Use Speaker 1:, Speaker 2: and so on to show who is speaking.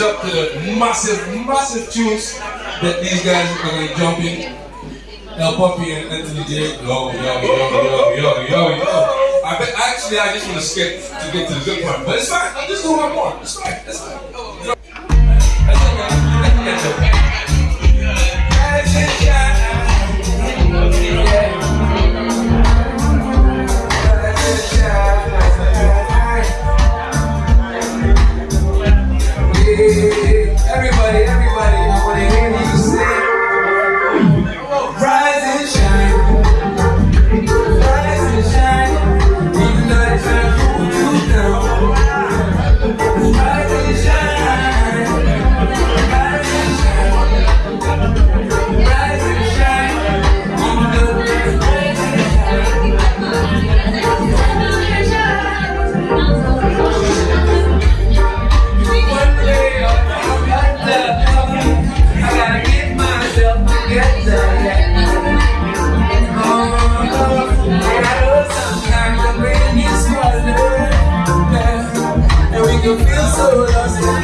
Speaker 1: up to the massive, massive tunes that these guys are gonna jump in. El Puppy and Anthony J. Yo, yo, yo, yo, yo, yo, yo. I bet, actually, I just want to skip to get to the good part, but it's fine. I'm just doing one more. It's fine. It's fine. Everybody, everybody. you feel
Speaker 2: so lost.